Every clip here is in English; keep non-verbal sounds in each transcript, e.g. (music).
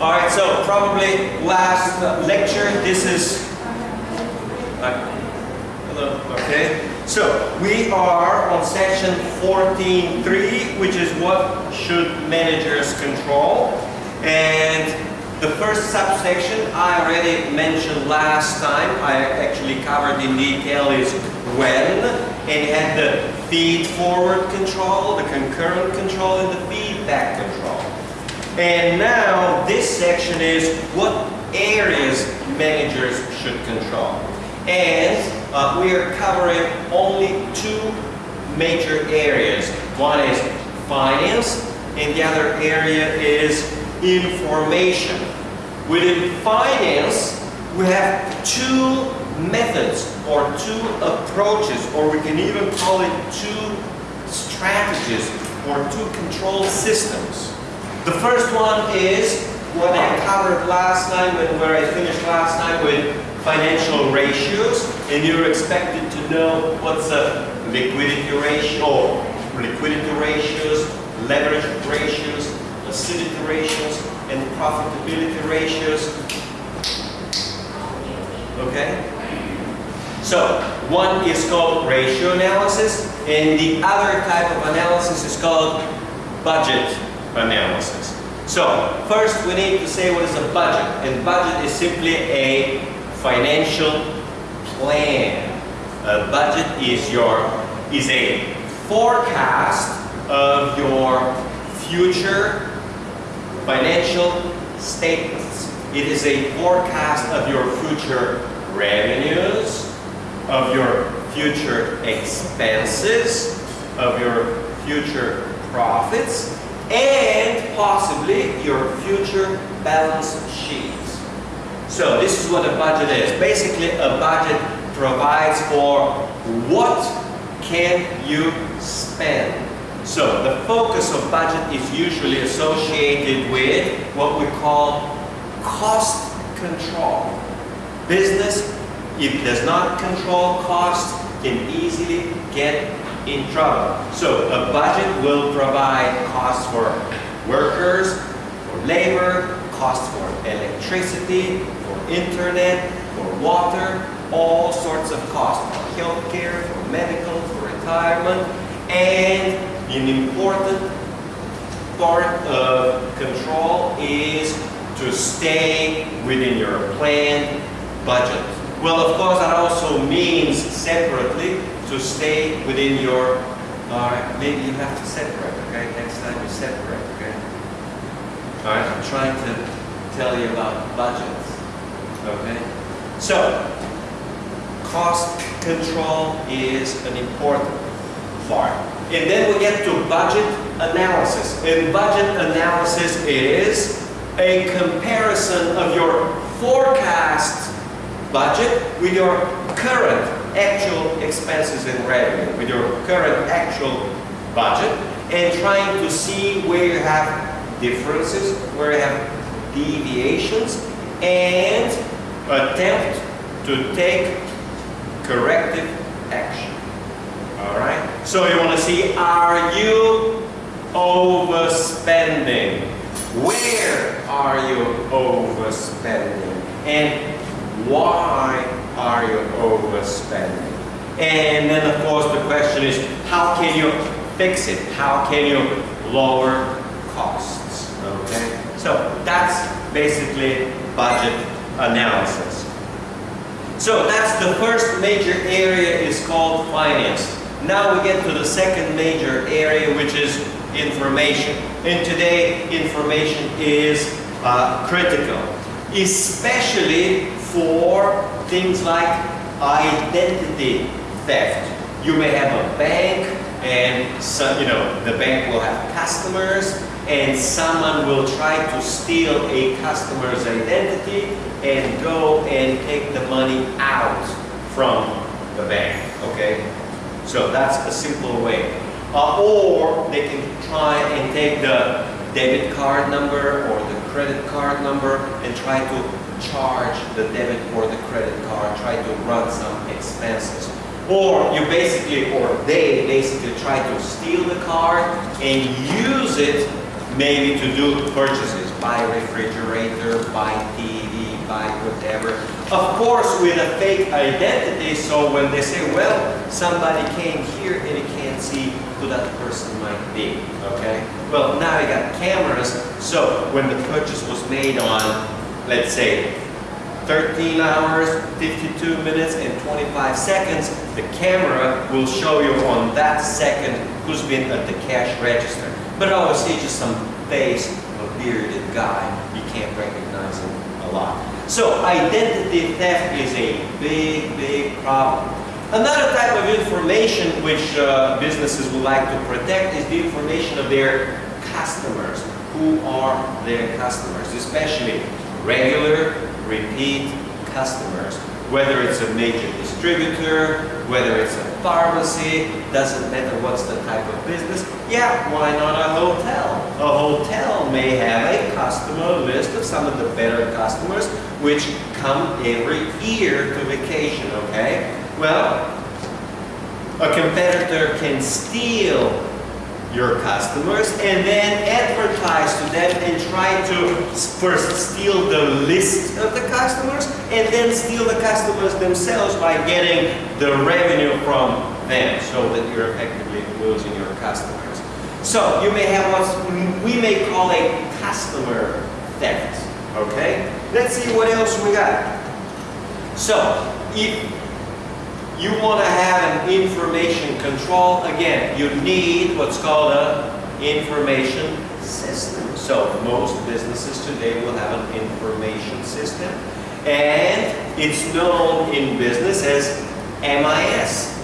All right, so probably last lecture, this is, uh, hello, okay. So we are on section 14.3, which is what should managers control. And the first subsection I already mentioned last time, I actually covered in detail is when, and had the feed forward control, the concurrent control, and the feedback control. And now this section is what areas managers should control. And uh, we are covering only two major areas. One is finance, and the other area is information. Within finance, we have two methods or two approaches, or we can even call it two strategies or two control systems. The first one is what I covered last time when where I finished last time with financial ratios and you're expected to know what's a liquidity ratio liquidity ratios, leverage ratios, activity ratios, and profitability ratios. Okay? So, one is called ratio analysis, and the other type of analysis is called budget analysis. So, first we need to say what is a budget, and budget is simply a financial plan. A budget is your is a forecast of your future financial statements. It is a forecast of your future revenues, of your future expenses, of your future profits, and possibly your future balance sheets. So this is what a budget is. Basically, a budget provides for what can you spend. So the focus of budget is usually associated with what we call cost control. Business, if it does not control cost, can easily get in trouble. So a budget will provide costs for workers, for labor, costs for electricity, for internet, for water, all sorts of costs for healthcare, for medical, for retirement, and an important part of control is to stay within your planned budget. Well, of course, that also means separately to stay within your, alright, maybe you have to separate, okay? Next time you separate, okay? Alright, I'm trying to tell you about budgets, okay? So, cost control is an important part. And then we get to budget analysis. And budget analysis is a comparison of your forecast budget with your current actual expenses and revenue, with your current actual budget, and trying to see where you have differences, where you have deviations, and attempt to take corrective action. All right? So you want to see, are you overspending? Where are you overspending? And why are you overspending? And then of course the question is, how can you fix it? How can you lower costs? Okay? So that's basically budget analysis. So that's the first major area is called finance. Now we get to the second major area which is information. And today information is uh, critical, especially for things like identity theft. You may have a bank and some, you know, the bank will have customers and someone will try to steal a customer's identity and go and take the money out from the bank, okay? So that's a simple way. Uh, or they can try and take the debit card number or the credit card number and try to charge the debit or the credit card, try to run some expenses. Or you basically, or they basically try to steal the card and use it maybe to do purchases. buy refrigerator, buy TV, buy whatever. Of course, with a fake identity, so when they say, well, somebody came here and you can't see who that person might be, okay? Well, now you got cameras, so when the purchase was made on, let's say, 13 hours, 52 minutes, and 25 seconds, the camera will show you on that second who's been at the cash register. But obviously, just some face of a bearded guy, you can't recognize him a lot. So identity theft is a big, big problem. Another type of information which uh, businesses would like to protect is the information of their customers. Who are their customers? Especially regular, repeat customers. Whether it's a major distributor, whether it's a pharmacy, doesn't matter what's the type of business. Yeah, why not a hotel? A hotel may have a customer list of some of the better customers which come every year to vacation, okay? Well, a competitor can steal your customers and then advertise to them and try to first steal the list of the customers and then steal the customers themselves by getting the revenue from them so that you're effectively losing your customers. So you may have what we may call a customer theft. Okay? Let's see what else we got. So if you want to have an information control, again, you need what's called an information system. So most businesses today will have an information system. And it's known in business as MIS,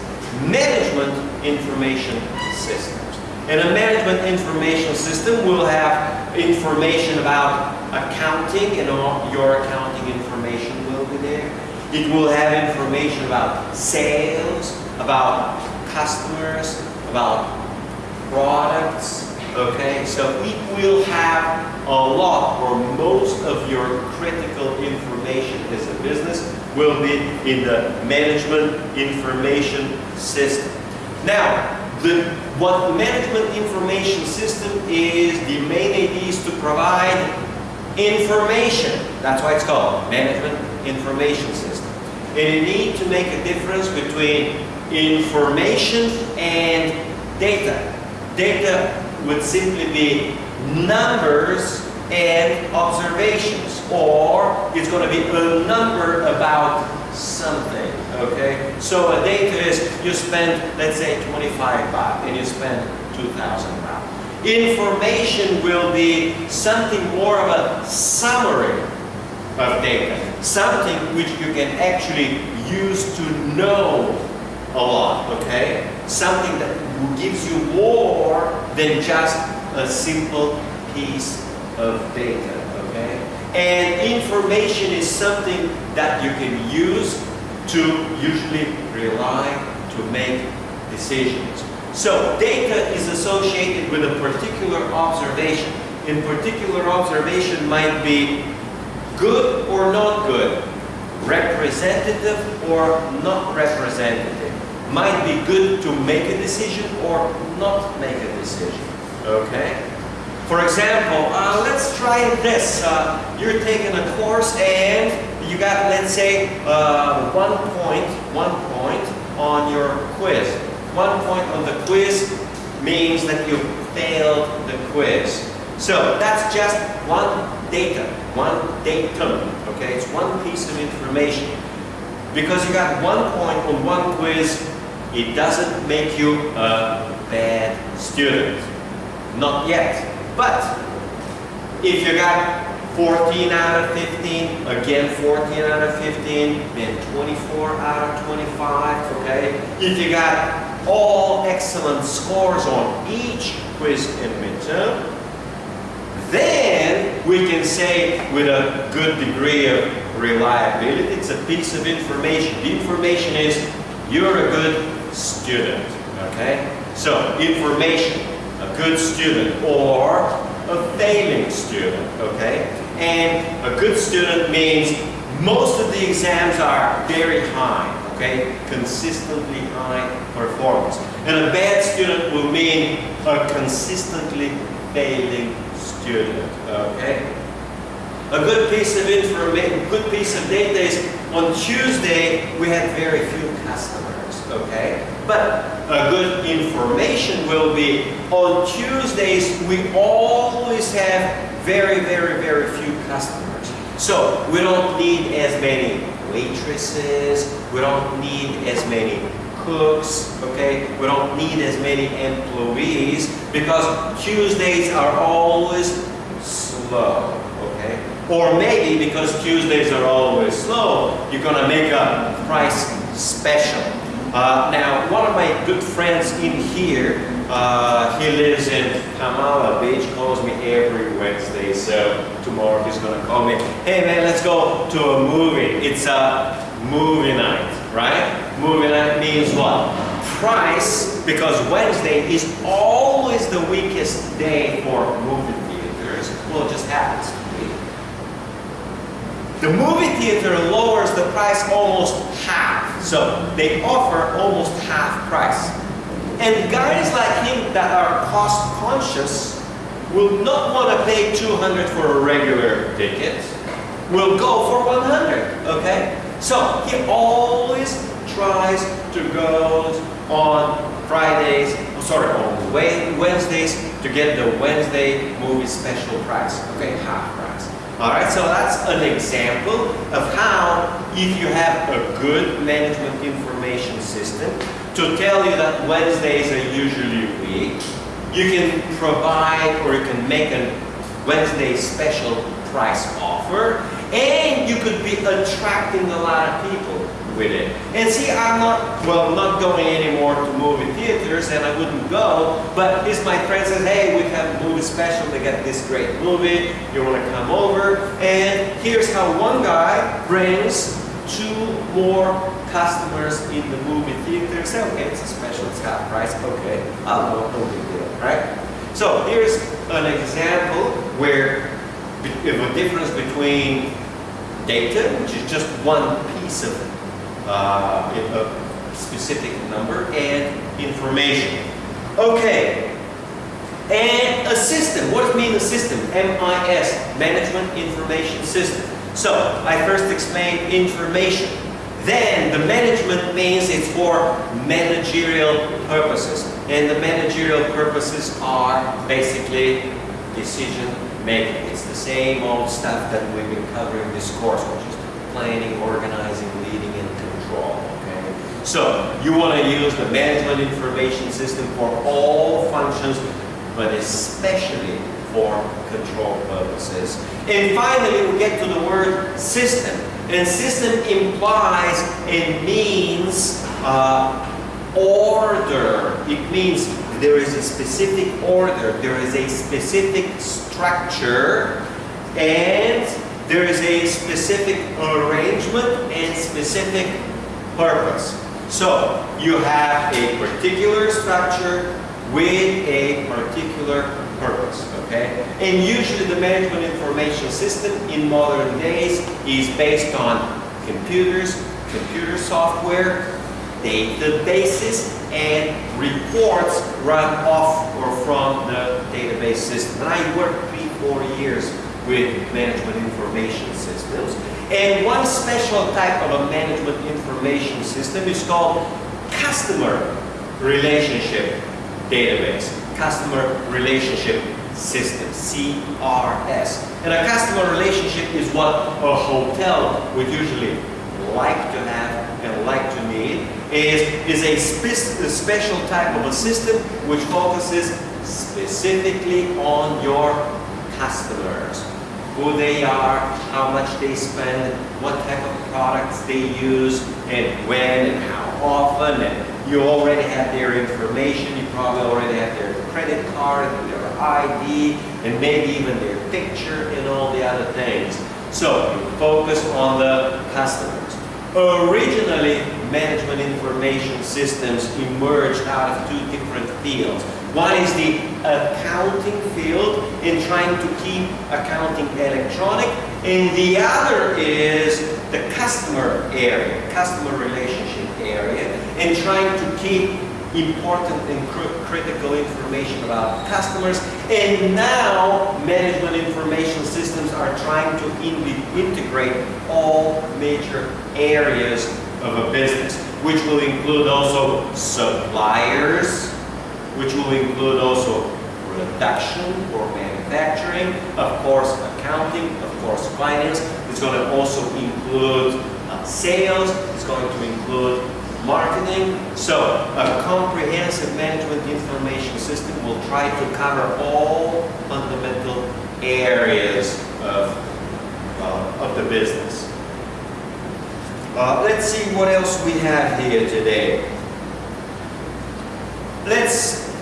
Management Information Systems. And a management information system will have information about accounting and all your accounting information will be there it will have information about sales, about customers, about products, okay? So it will have a lot or most of your critical information as a business will be in the management information system. Now, the, what the management information system is, the main idea is to provide information. That's why it's called management information system. And you need to make a difference between information and data. Data would simply be numbers and observations, or it's going to be a number about something, okay? So a data is you spend, let's say, 25 baht, and you spend 2,000 baht. Information will be something more of a summary of data. Something which you can actually use to know a lot, okay? Something that gives you more than just a simple piece of data, okay? And information is something that you can use to usually rely to make decisions. So data is associated with a particular observation. In particular observation might be good or not good, representative or not representative. Might be good to make a decision or not make a decision. Okay? For example, uh, let's try this. Uh, you're taking a course and you got, let's say, uh, one point, one point on your quiz. One point on the quiz means that you failed the quiz. So that's just one data, one datum, okay? It's one piece of information. Because you got one point on one quiz, it doesn't make you a bad student. Not yet. But if you got 14 out of 15, again 14 out of 15, then 24 out of 25, okay? If you got all excellent scores on each quiz and midterm, then we can say with a good degree of reliability, it's a piece of information. The information is you're a good student, okay? So information, a good student or a failing student, okay? And a good student means most of the exams are very high, okay? Consistently high performance. And a bad student will mean a consistently failing student, okay? A good piece of information, good piece of data is on Tuesday we had very few customers, okay? But a good information will be on Tuesdays we always have very, very, very few customers. So we don't need as many waitresses, we don't need as many cooks, okay? We don't need as many employees because Tuesdays are always slow, okay? Or maybe because Tuesdays are always slow, you're gonna make a price special. Uh, now, one of my good friends in here, uh, he lives in Kamala Beach, calls me every Wednesday, so tomorrow he's gonna call me, hey man, let's go to a movie. It's a movie night, right? Movie night means what? Price, because Wednesday is always the weakest day for movie theaters. Well, it just happens to be. The movie theater lowers the price almost half. So they offer almost half price. And guys like him that are cost conscious will not want to pay 200 for a regular ticket. Will go for 100, okay? So he always tries to go on Fridays, oh, sorry, on Wednesdays to get the Wednesday movie special price, okay, half price. All right, so that's an example of how if you have a good management information system to tell you that Wednesdays are usually weak, you can provide or you can make a Wednesday special price offer and you could be attracting a lot of people with it. And see, I'm not, well, not going anymore to movie theaters and I wouldn't go, but if my friend says, hey, we have a movie special, they got this great movie, you want to come over, and here's how one guy brings two more customers in the movie theater. Say, okay, it's a special, it's half price, okay, I'll go, no big deal, right? So here's an example where a difference between data, which is just one piece of uh, a specific number, and information. Okay, and a system. What does mean a system? MIS, Management Information System. So, I first explained information. Then, the management means it's for managerial purposes. And the managerial purposes are basically decision making. It's the same old stuff that we've been covering this course, which is planning, organizing, leading, and control. Okay? So you want to use the management information system for all functions, but especially for control purposes. And finally, we get to the word system. And system implies and means uh, order. It means there is a specific order, there is a specific structure, and there is a specific arrangement and specific purpose. So you have a particular structure with a particular purpose, okay? And usually the management information system in modern days is based on computers, computer software, databases, and reports run off or from the database system. And I worked three, four years with management information systems. And one special type of a management information system is called customer relationship database, customer relationship system, CRS. And a customer relationship is what a hotel would usually like to have and like to need, is, is a, spe special type of a system which focuses specifically on your customers who they are, how much they spend, what type of products they use, and when and how often. And you already have their information. You probably already have their credit card, their ID, and maybe even their picture and all the other things. So you focus on the customers. Originally, management information systems emerged out of two different fields. One is the accounting field in trying to keep accounting electronic, and the other is the customer area, customer relationship area, in trying to keep important and cr critical information about customers. And now management information systems are trying to in integrate all major areas of a business, which will include also suppliers, which will include also production or manufacturing, of course accounting, of course finance. It's going to also include uh, sales, it's going to include marketing. So a comprehensive management information system will try to cover all fundamental areas of, uh, of the business. Uh, let's see what else we have here today. Let's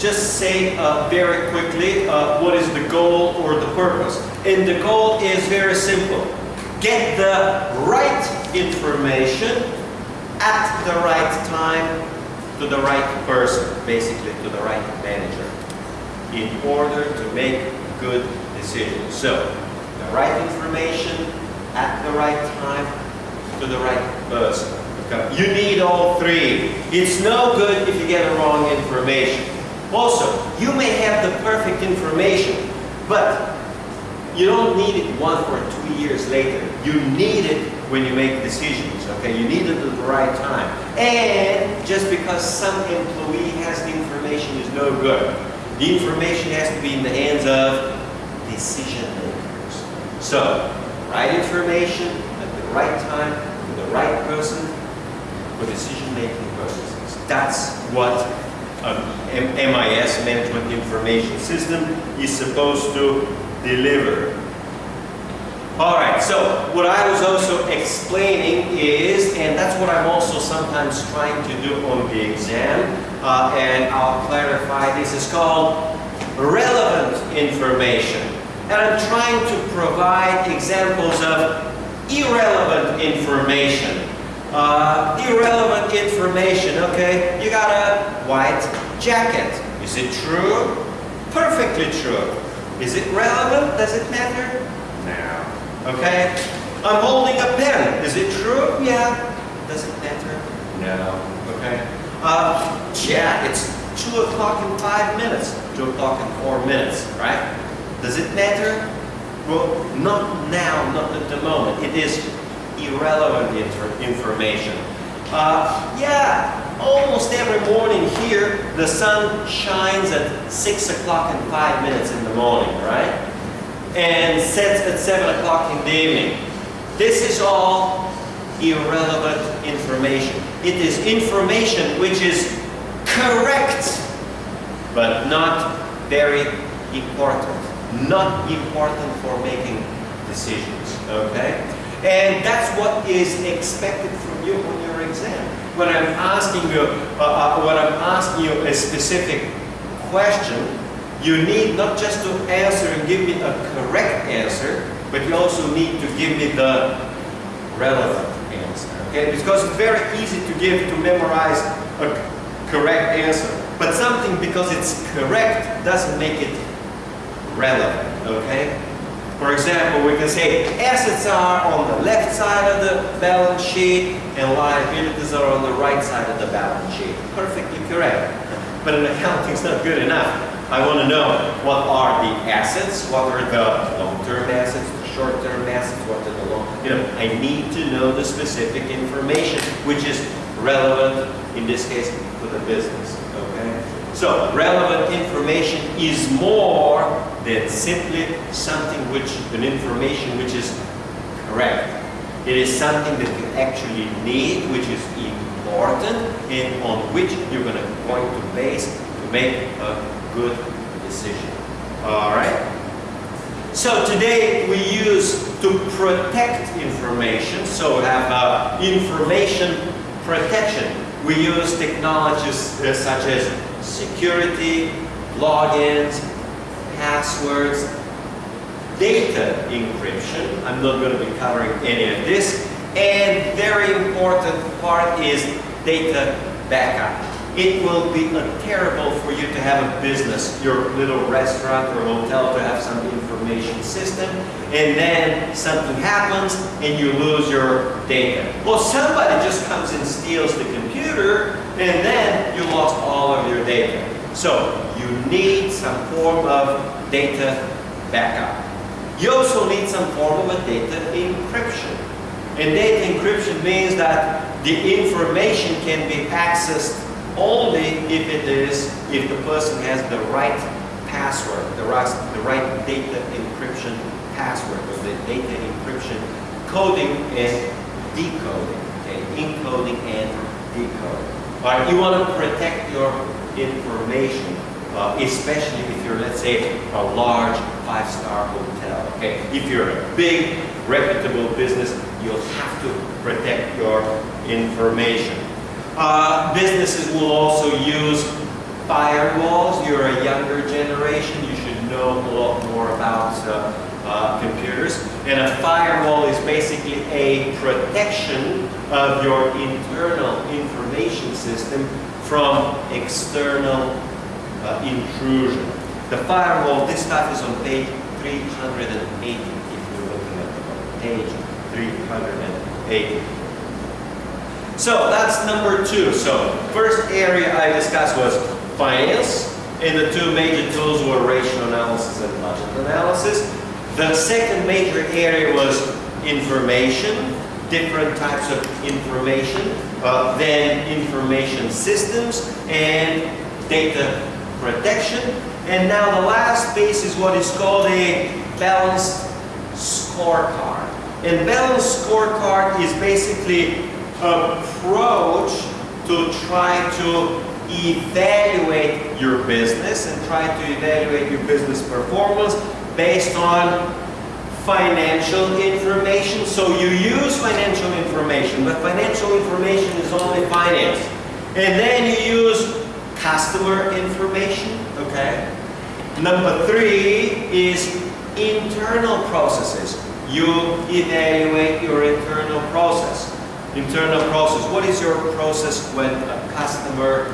just say uh, very quickly uh, what is the goal or the purpose. And the goal is very simple. Get the right information at the right time to the right person, basically to the right manager, in order to make good decisions. So, the right information at the right time to the right person. You need all three. It's no good if you get the wrong information. Also, you may have the perfect information, but you don't need it one or two years later. You need it when you make decisions, okay? You need it at the right time. And just because some employee has the information is no good. The information has to be in the hands of decision makers. So, right information at right time, for the right person, for decision making purposes. That's what um, MIS, Management Information System, is supposed to deliver. All right, so what I was also explaining is, and that's what I'm also sometimes trying to do on the exam, uh, and I'll clarify, this is called relevant information. And I'm trying to provide examples of irrelevant information. Uh, irrelevant information, okay? You got a white jacket. Is it true? Perfectly true. Is it relevant? Does it matter? No. Okay? I'm holding a pen. Is it true? Yeah. Does it matter? No. Okay? Uh, yeah, it's 2 o'clock in 5 minutes. 2 o'clock in 4 minutes, right? Does it matter? Well, not now, not at the moment. It is irrelevant information. Uh, yeah, almost every morning here, the sun shines at 6 o'clock and 5 minutes in the morning, right? And sets at 7 o'clock in the evening. This is all irrelevant information. It is information which is correct, but not very important. Not important for making decisions, okay? And that's what is expected from you on your exam when I'm asking you, uh, uh, when I'm asking you a specific question, you need not just to answer and give me a correct answer, but you also need to give me the relevant answer. Okay? Because it's very easy to give, to memorize a correct answer. But something, because it's correct, doesn't make it relevant. Okay? For example, we can say assets are on the left side of the balance sheet and liabilities are on the right side of the balance sheet. Perfectly correct. But an accounting is not good enough. I want to know what are the assets, what are the long-term assets, the short-term assets, what are the long, you know, I need to know the specific information which is relevant, in this case, for the business? So, relevant information is more than simply something which, an information which is correct. It is something that you actually need, which is important, and on which you're going to, going to base to make a good decision. All right? So today we use to protect information, so have uh, information protection. We use technologies uh, such as security, logins, passwords, data encryption. I'm not going to be covering any of this. And very important part is data backup. It will be terrible for you to have a business, your little restaurant or hotel to have some information system and then something happens and you lose your data. Well, somebody just comes and steals the computer and then you lost all of your data. So you need some form of data backup. You also need some form of a data encryption. And data encryption means that the information can be accessed only if it is, if the person has the right password, the right, the right data encryption password, or the data encryption coding and decoding, okay, encoding and right, you want to protect your information, uh, especially if you're, let's say, a large five-star hotel, okay? If you're a big, reputable business, you'll have to protect your information. Uh, businesses will also use firewalls. You're a younger generation, you should know a lot more about uh, uh, computers. And a firewall is basically a protection of your internal information system from external uh, intrusion. The firewall, this stuff is on page 380 if you're looking at the page 380. So that's number two. So first area I discussed was finance, and the two major tools were ratio analysis and budget analysis. The second major area was information, different types of information, uh, then information systems and data protection. And now the last piece is what is called a balanced scorecard. And balanced scorecard is basically approach to try to evaluate your business and try to evaluate your business performance based on financial information. So you use financial information, but financial information is only finance. And then you use customer information, okay? Number three is internal processes. You evaluate your internal process. Internal process. What is your process when a customer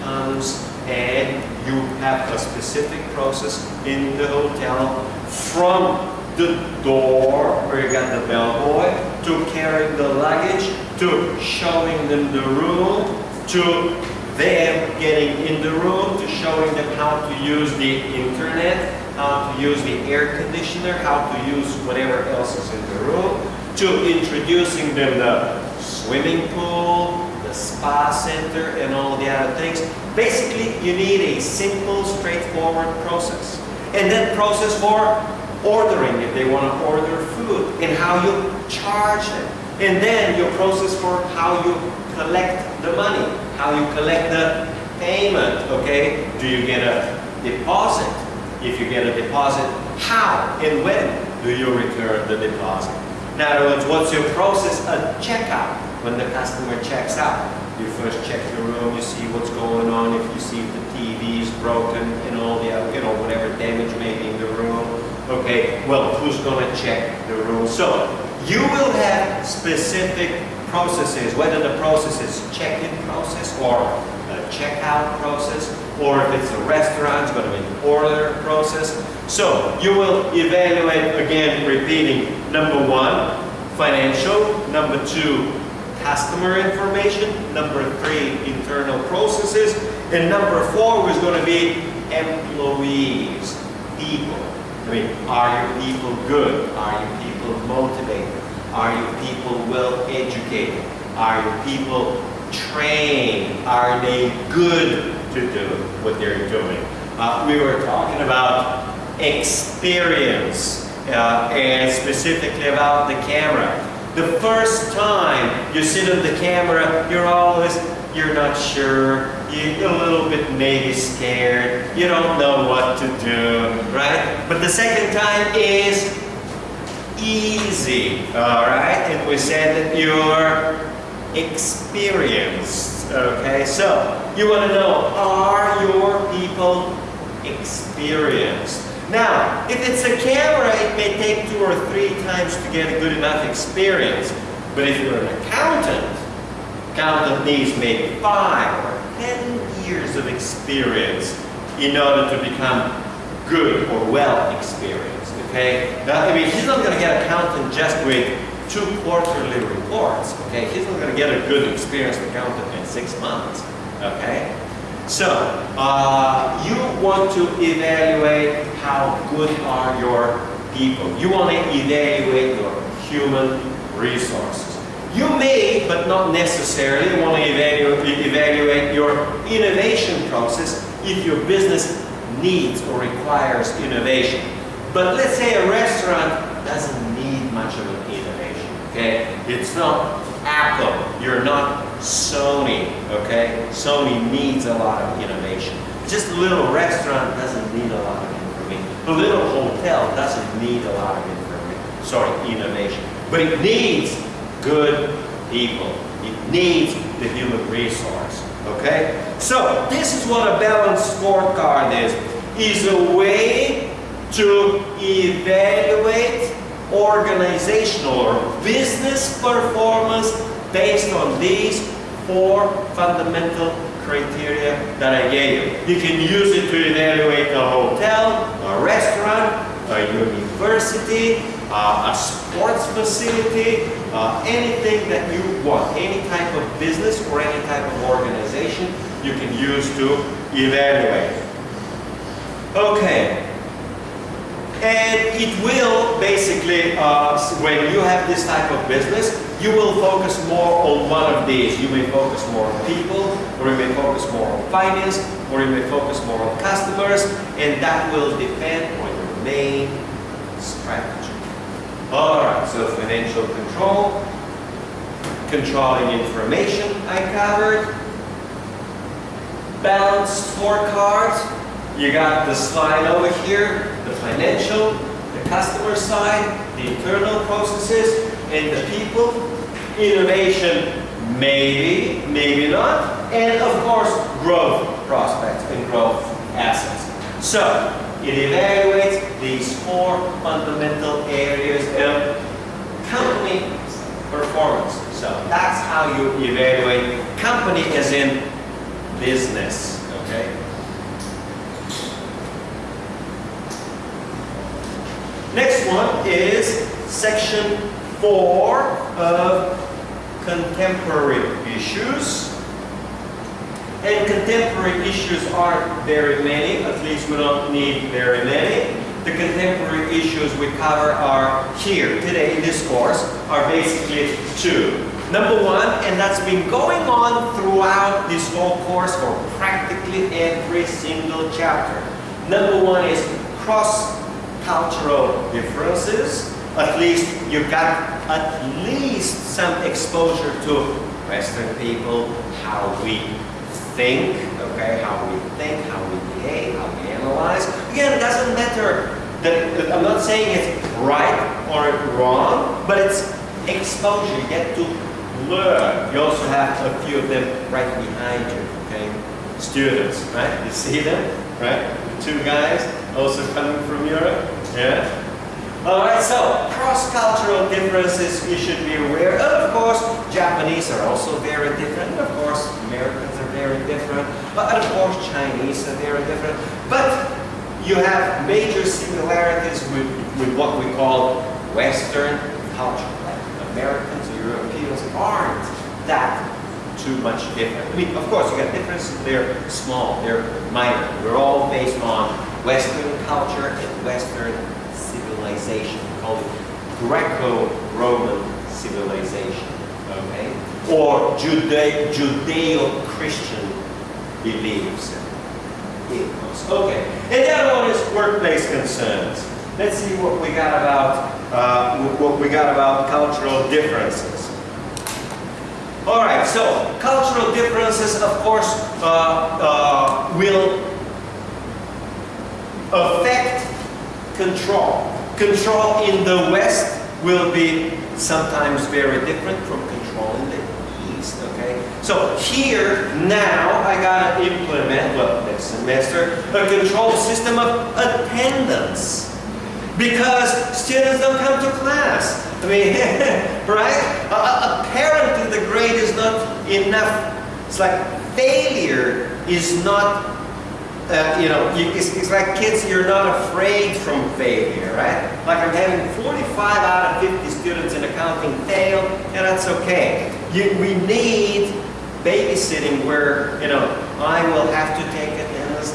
comes and you have a specific process in the hotel from the door where you got the bellboy to carrying the luggage to showing them the room to them getting in the room to showing them how to use the internet how to use the air conditioner how to use whatever else is in the room to introducing them the swimming pool spa center and all the other things. Basically, you need a simple, straightforward process. And then process for ordering, if they want to order food, and how you charge them. And then your process for how you collect the money, how you collect the payment, okay? Do you get a deposit? If you get a deposit, how and when do you return the deposit? In other words, what's your process at checkout when the customer checks out? You first check the room, you see what's going on, if you see if the TV is broken and all the, you know, whatever damage may be in the room. Okay, well, who's going to check the room? So, you will have specific processes, whether the process is check-in process or a checkout process, or if it's a restaurant, it's going to be an order process. So you will evaluate, again, repeating, number one, financial, number two, customer information, number three, internal processes, and number four was going to be employees, people. I mean, are your people good? Are your people motivated? Are your people well educated? Are your people trained? Are they good to do what they're doing? Uh, we were talking about experience uh, and specifically about the camera. The first time you sit on the camera, you're always, you're not sure, you're a little bit maybe scared, you don't know what to do, right? But the second time is easy, all right? And we said that you're experienced, okay? So, you want to know, are your people experienced? Now, if it's a camera, it may take two or three times to get a good enough experience. But if you're an accountant, accountant needs maybe five or ten years of experience in order to become good or well experienced, okay? Now, I mean, he's not going to get accountant just with two quarterly reports, okay? He's not going to get a good experienced accountant in six months. Okay? So, uh, you want to evaluate how good are your people. You want to evaluate your human resources. You may, but not necessarily, want to evaluate, evaluate your innovation process if your business needs or requires innovation. But let's say a restaurant doesn't need much of an innovation, okay? It's not Apple, you're not Sony, okay? Sony needs a lot of innovation. Just a little restaurant doesn't need a lot of information. A little hotel doesn't need a lot of information, sorry, innovation. But it needs good people. It needs the human resource, okay? So this is what a balanced scorecard is. Is a way to evaluate organizational or business performance based on these four fundamental criteria that I gave you. You can use it to evaluate a hotel, a restaurant, a university, uh, a sports facility, uh, anything that you want, any type of business or any type of organization you can use to evaluate. Okay, and it will basically, uh, when you have this type of business, you will focus more on one of these. You may focus more on people, or you may focus more on finance, or you may focus more on customers, and that will depend on your main strategy. Alright, so financial control, controlling information I covered, balanced scorecard, you got the slide over here, financial, the customer side, the internal processes, and the people. Innovation, maybe, maybe not. And of course, growth prospects and growth assets. So, it evaluates these four fundamental areas of company performance. So that's how you evaluate company as in business, okay? Next one is section four of contemporary issues. And contemporary issues aren't very many, at least we don't need very many. The contemporary issues we cover are here today in this course are basically two. Number one, and that's been going on throughout this whole course for practically every single chapter. Number one is cross cultural differences. At least you got at least some exposure to Western people, how we think, okay, how we think, how we behave, how we analyze. Again, it doesn't matter that I'm not saying it's right or wrong, but it's exposure. You get to learn. You also have a few of them right behind you, okay? Students, right? You see them, right? The two guys also coming from Europe? Yeah? Alright, so cross-cultural differences you should be aware of. Of course, Japanese are also very different. Of course, Americans are very different. But of course, Chinese are very different. But you have major similarities with, with what we call Western culture. Americans, Europeans aren't that too much different. I mean, of course, you got differences, they're small, they're minor. We're all based on Western culture and Western civilization. We call it Greco-Roman civilization, okay? Or Jude Judeo-Christian beliefs. Okay, and the other one is workplace concerns. Let's see what we got about uh, what we got about cultural differences. All right, so cultural differences, of course, uh, uh, will affect control. Control in the West will be sometimes very different from control in the East, okay? So here, now, I gotta implement, well, next semester, a control system of attendance. Because students don't come to class. I mean, (laughs) right? Uh, apparently the grade is not enough. It's like failure is not uh, you know, you, it's, it's, like kids, you're not afraid from failure, right? Like I'm having 45 out of 50 students in accounting fail, and that's okay. You, we need babysitting where, you know, I will have to take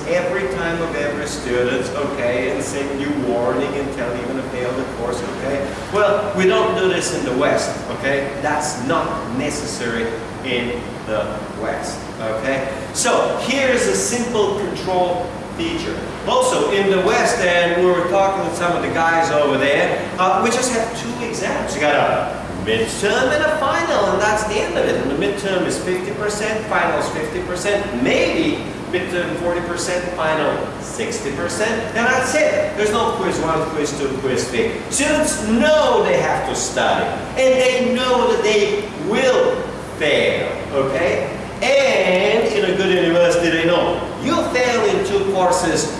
every time of every student, okay, and send you warning and tell you going to fail the course, okay? Well, we don't do this in the West, okay? That's not necessary in the West, okay? So here's a simple control feature. Also, in the West, and we were talking with some of the guys over there, uh, we just have two exams. You got a midterm and a final, and that's the end of it. And the midterm is 50%, final is 50%, maybe midterm 40%, final 60%, and that's it. There's no quiz one, quiz two, quiz three. Students know they have to study, and they know that they will fail, okay? And in a good university, they know you fail in two courses,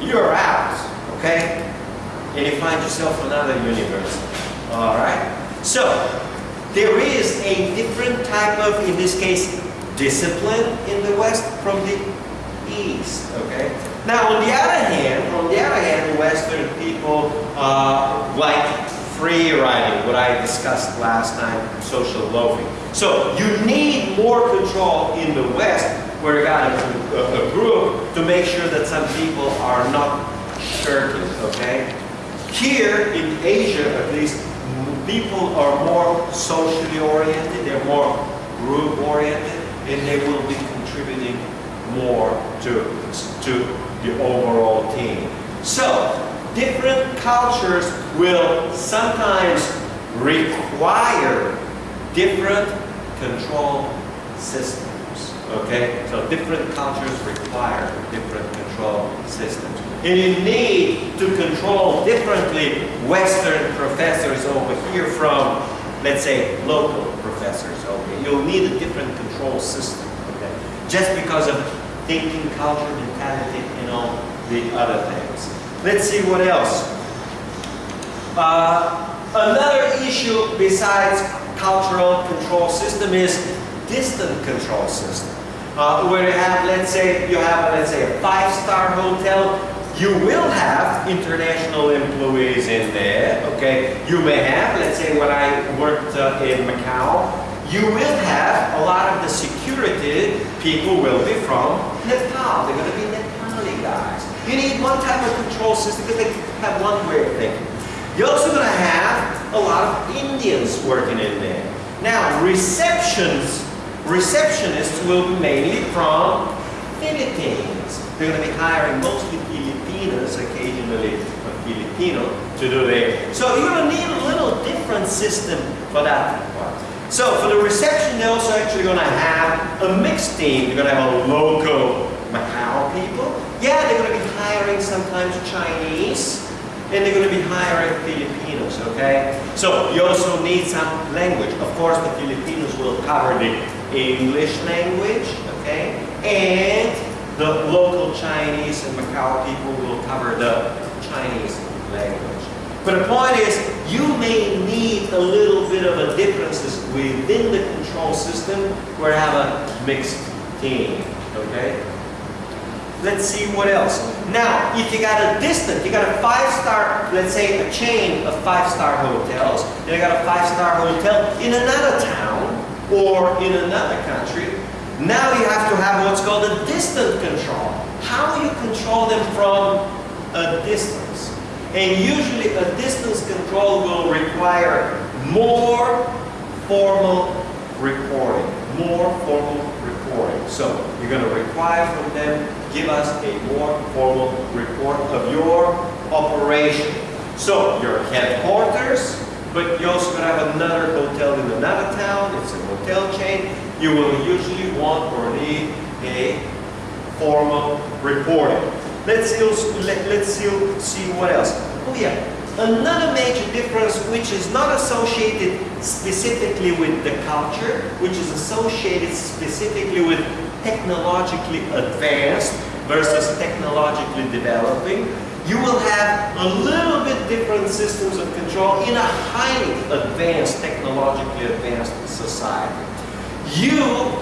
you're out, okay? And you find yourself another university, all right? So, there is a different type of, in this case, discipline in the West from the East, okay? Now, on the other hand, on the other hand, Western people uh, like free riding, what I discussed last time, social loafing. So, you need more control in the West, where you got a, a group to make sure that some people are not shirking, okay? Here in Asia, at least, people are more socially oriented, they're more group oriented, and they will be contributing more to, to the overall team. So, different cultures will sometimes require different control systems. Okay? So different cultures require different control systems. And you need to control differently Western professors over here from, let's say, local professors here. You'll need a different control system, okay? Just because of thinking, culture, mentality, and all the other things. Let's see what else. Uh, another issue besides cultural control system is distant control system. Uh, where you have, let's say, you have, let's say, a five-star hotel, you will have international employees in there, okay? You may have, let's say when I worked uh, in Macau, you will have a lot of the security people will be from Nepal. They're going to be Nepali guys. You need one type of control system because they have one way of thinking. You're also going to have a lot of Indians working in there. Now, receptions, receptionists will be mainly from Philippines. They're going to be hiring mostly Filipinos, occasionally a Filipino, to do their. So you're going to need a little different system for that part. So for the reception, they're also actually going to have a mixed team. They're going to have a local Macau people. Yeah, they're going to be hiring sometimes Chinese, and they're going to be hiring Filipinos, okay? So you also need some language. Of course, the Filipinos will cover the English language, okay? And the local Chinese and Macau people will cover the Chinese language. But the point is, you may need a little bit of a differences within the control system where have a mixed team, okay? Let's see what else. Now, if you got a distant, you got a five-star, let's say a chain of five-star hotels, and you got a five-star hotel in another town or in another country, now you have to have what's called a distant control. How you control them from a distance? And usually a distance control will require more formal reporting. More formal reporting. So you're going to require from them, give us a more formal report of your operation. So your headquarters, but you also going to have another hotel in another town. It's a hotel chain. You will usually want or need a formal reporting. Let's see, let, let's see, see what else. Oh yeah, another major difference which is not associated specifically with the culture, which is associated specifically with technologically advanced versus technologically developing, you will have a little bit different systems of control in a highly advanced, technologically advanced society. You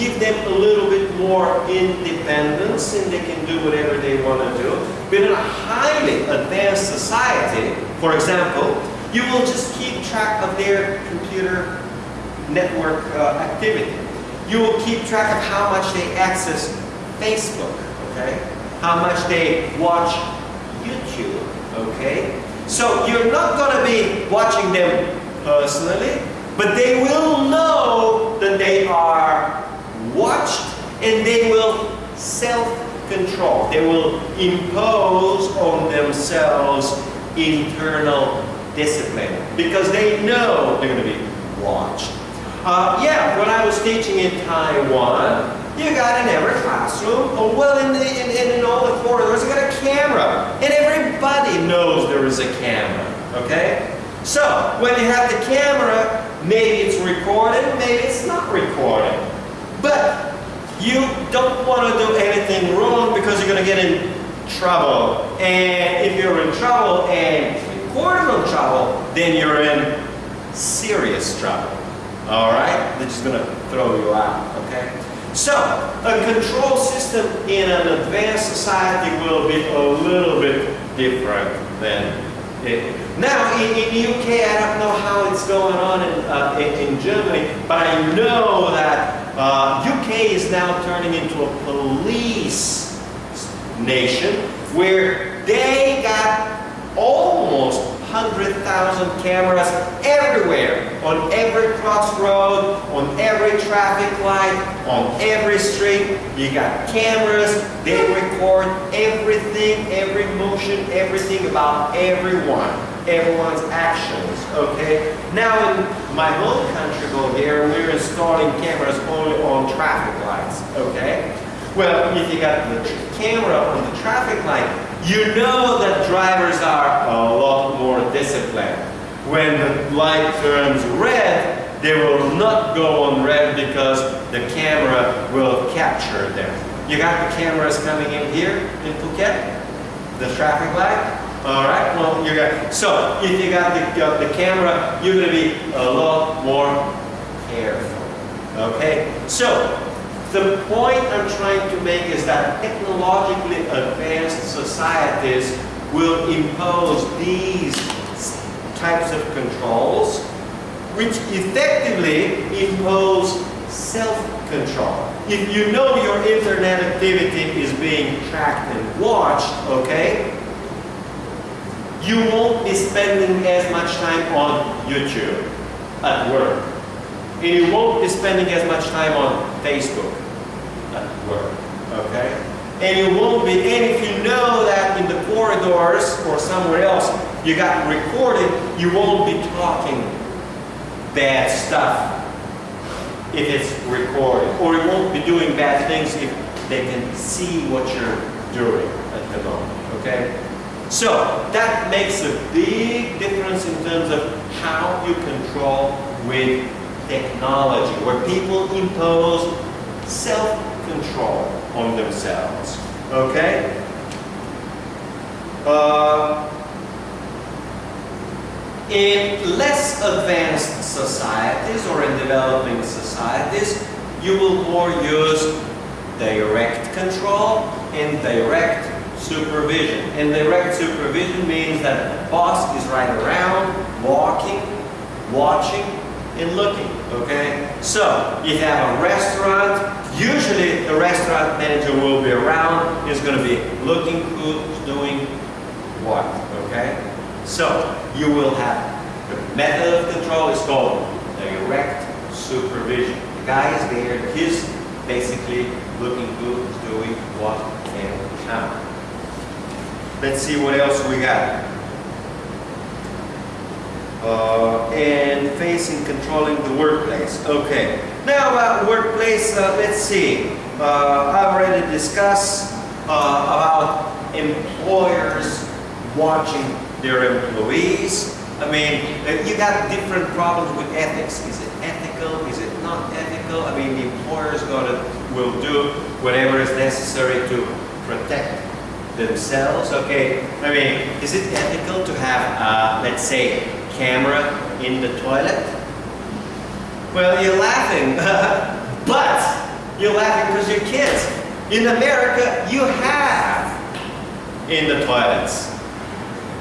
give them a little bit more independence and they can do whatever they want to do. But in a highly advanced society, for example, you will just keep track of their computer network uh, activity. you will keep track of how much they access Facebook, okay? How much they watch YouTube, okay? So you're not gonna be watching them personally, but they will know that they are watched and they will self-control. They will impose on themselves internal discipline because they know they're going to be watched. Uh, yeah, when I was teaching in Taiwan, you got in every classroom, or well, in, the, in, in all the corridors, you got a camera. And everybody knows there is a camera, okay? So, when you have the camera, maybe it's recorded, maybe it's not recorded. But you don't want to do anything wrong because you're going to get in trouble. And if you're in trouble and recorded in trouble, then you're in serious trouble. All right? They're just going to throw you out, okay? So, a control system in an advanced society will be a little bit different than it. Now, in, in UK, I don't know how it's going on in, uh, in, in, Germany, but I know that uh, UK is now turning into a police nation where they got almost 100,000 cameras everywhere, on every crossroad, on every traffic light, on every street. You got cameras, they record everything, every motion, everything about everyone, everyone's actions, okay? Now in my home country here, we're installing cameras only on traffic lights, okay? Well, if you got the camera on the traffic light, you know that drivers are a lot more disciplined. When the light turns red, they will not go on red because the camera will capture them. You got the cameras coming in here in Phuket, the traffic light. All right, well, you got, so if you got the, uh, the camera, you're gonna be a lot more careful, okay? So, the point I'm trying to make is that technologically advanced societies will impose these types of controls which effectively impose self-control. If you know your internet activity is being tracked and watched, okay, you won't be spending as much time on YouTube at work. And you won't be spending as much time on Facebook at work, okay? And you won't be, and if you know that in the corridors or somewhere else you got recorded, you won't be talking bad stuff if it's recorded. Or you won't be doing bad things if they can see what you're doing at the moment, okay? So that makes a big difference in terms of how you control with technology, where people impose self-control on themselves. Okay? Uh, in less advanced societies or in developing societies, you will more use direct control and direct supervision. And direct supervision means that the boss is right around, walking, watching, and looking, okay? So, if you have a restaurant, usually the restaurant manager will be around, he's going to be looking who's doing what, okay? So, you will have the method of control is called direct supervision. The guy is there, he's basically looking who's doing what and how. Let's see what else we got. Uh, and facing controlling the workplace. Okay. Now about workplace, uh, let's see. Uh, I already discussed uh, about employers watching their employees. I mean, uh, you got different problems with ethics. Is it ethical? Is it not ethical? I mean, the employers gonna will do whatever is necessary to protect themselves. Okay, I mean, is it ethical to have, uh, let's say, camera in the toilet? Well, you're laughing, (laughs) but you're laughing because you're kids. In America, you have in the toilets.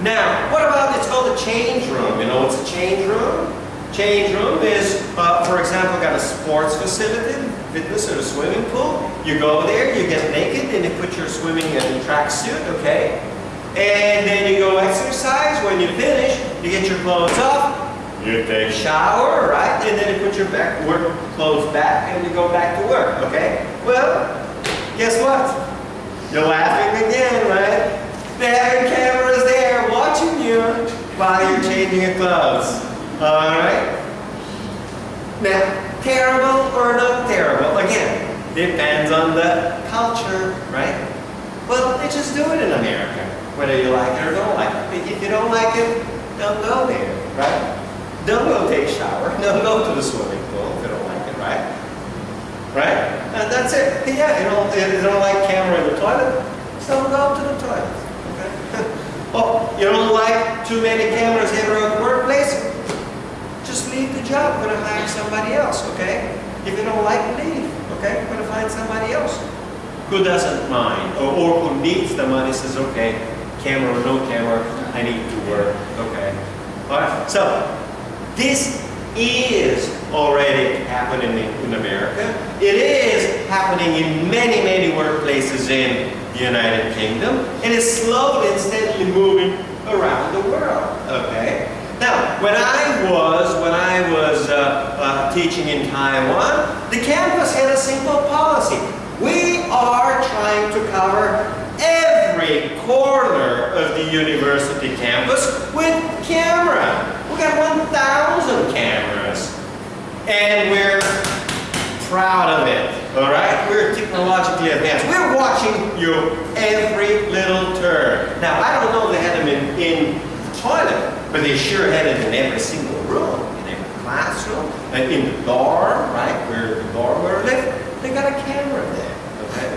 Now, what about, it's called a change room. You know what's a change room? Change room is, uh, for example, got a sports facility fitness or a swimming pool. You go there, you get naked, and you put your swimming and tracksuit, okay? And then you go exercise. When you finish, you get your clothes off, you take a shower, right? And then you put your back work clothes back and you go back to work, okay? Well, guess what? You're laughing again, right? They have cameras there watching you while you're changing your clothes. Alright? Now, terrible or not terrible? Again, depends on the culture, right? Well, they just do it in America, whether you like it or don't like it. If you don't like it, don't go there, right? Don't go take a shower. (laughs) Don't go to the swimming pool if you don't like it, right? Right? And that's it. Yeah, you don't, you don't like camera in the toilet, so don't go to the toilet. Okay? (laughs) oh, you don't like too many cameras at the workplace? Leave the job. Gonna hire somebody else, okay? If you don't like, leave, okay? Gonna find somebody else who doesn't mind or, or who needs the money says, okay, camera or no camera, I need to work, okay? All right, so this is already happening in America. It is happening in many, many workplaces in the United Kingdom. And it's slowly and steadily moving around the world, okay? Now, when I was, when I was uh, uh, teaching in Taiwan, the campus had a simple policy. We are trying to cover every corner of the university campus with camera. We got 1,000 cameras. And we're proud of it, all right? We're technologically advanced. We're watching you every little turn. Now, I don't know if they had them in, in toilet, but they sure had it in every single room, in every classroom, and in the dorm, right, where the dorm where they, they got a camera there, okay?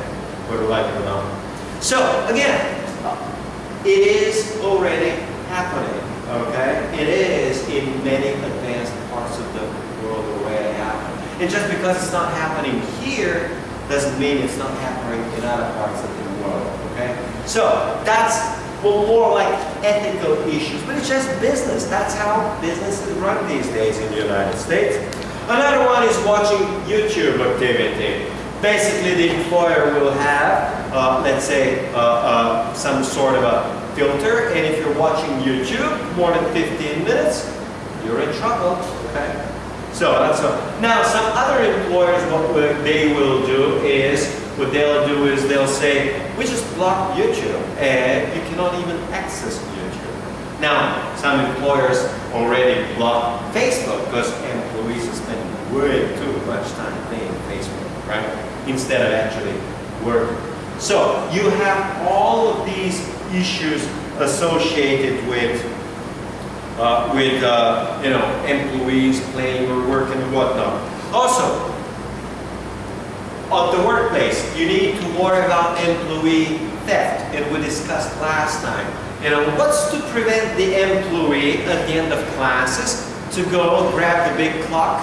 Whether like it or not. So, again, it is already happening, okay? It is in many advanced parts of the world already happening. And just because it's not happening here, doesn't mean it's not happening in other parts of the world, okay? So, that's well, more like ethical issues, but it's just business. That's how business is run these days in the United States. Another one is watching YouTube activity. Basically, the employer will have, uh, let's say, uh, uh, some sort of a filter, and if you're watching YouTube more than 15 minutes, you're in trouble, okay? So that's a, now some other employers, what they will do is, what they'll do is they'll say, we just block YouTube, and you cannot even access YouTube. Now, some employers already block Facebook because employees spending way too much time playing Facebook, right? instead of actually working. So you have all of these issues associated with uh, with uh, you know employees playing or working and whatnot. Also, at the workplace, you need to worry about employee theft, and we discussed last time. You know, what's to prevent the employee at the end of classes to go grab the big clock,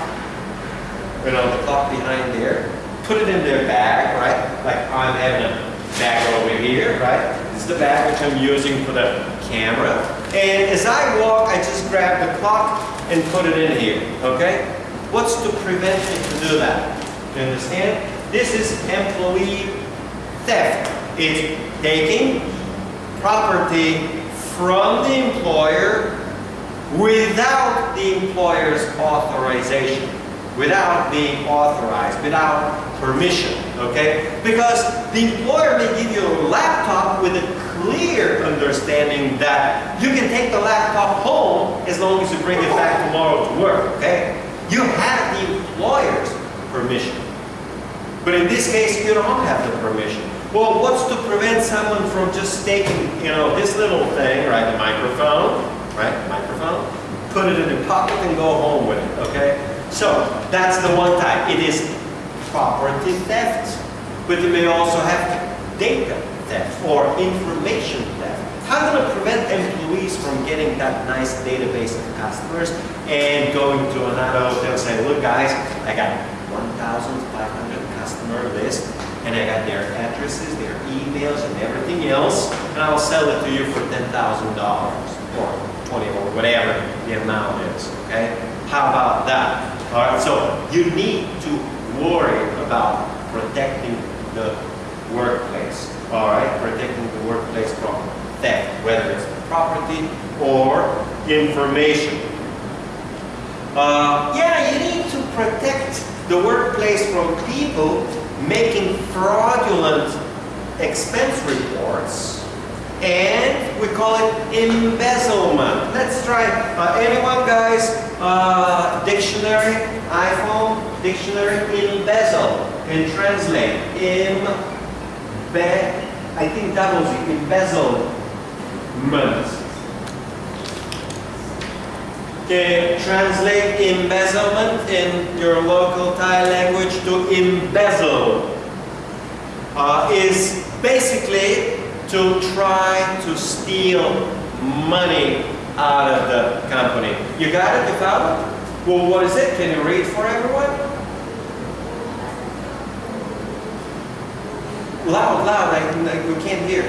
you know, the clock behind there, put it in their bag, right? Like I'm having a bag over here, right? This is the bag which I'm using for the camera. And as I walk, I just grab the clock and put it in here, okay? What's to prevent me to do that? You understand? This is employee theft. It's taking property from the employer without the employer's authorization without being authorized, without permission, okay? Because the employer may give you a laptop with a clear understanding that you can take the laptop home as long as you bring it back tomorrow to work, okay? You have the employer's permission. But in this case, you don't have the permission. Well, what's to prevent someone from just taking, you know, this little thing, right, the microphone, right, microphone, put it in your pocket and go home with it, okay? So that's the one type. It is property theft, but you may also have data theft or information theft. How going to prevent employees from getting that nice database of customers and going to another hotel and say, look guys, I got 1,500 customer list and I got their addresses, their emails and everything else and I'll sell it to you for $10,000 or 20 or whatever the amount is, okay? How about that? All right, so you need to worry about protecting the workplace. All right, protecting the workplace from theft, whether it's property or information. Uh, yeah, you need to protect the workplace from people making fraudulent expense reports and we call it embezzlement. Let's try, uh, anyone guys, uh, dictionary, iPhone, dictionary, embezzle, and translate, imbe, I think that was embezzlement. Can translate embezzlement in your local Thai language to embezzle uh, is basically to try to steal money out of the company. You got it? You found it? Well, what is it? Can you read for everyone? Loud, loud, like, like we can't hear.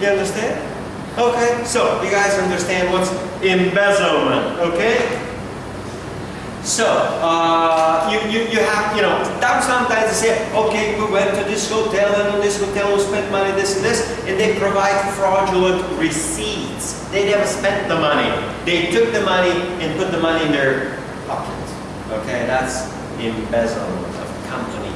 You understand? Okay, so you guys understand what's embezzlement, okay? So, uh, you, you, you have, you know, sometimes they say, okay, we went to this hotel and in this hotel we spent money, this and this, and they provide fraudulent receipts. They never spent the money. They took the money and put the money in their pocket. Okay, that's embezzlement of company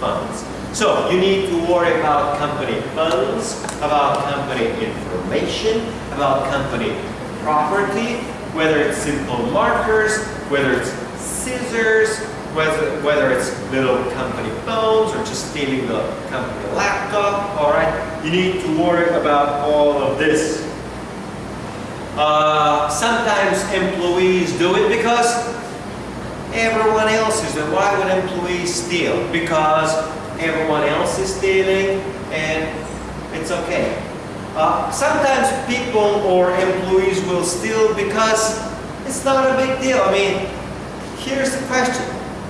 funds. So, you need to worry about company funds, about company information, about company property, whether it's simple markers, whether it's scissors, whether, whether it's little company phones or just stealing the company laptop, all right? You need to worry about all of this. Uh, sometimes employees do it because everyone else is doing Why would employees steal? Because everyone else is stealing and it's okay. Uh, sometimes people or employees will steal because it's not a big deal. I mean, here's the question.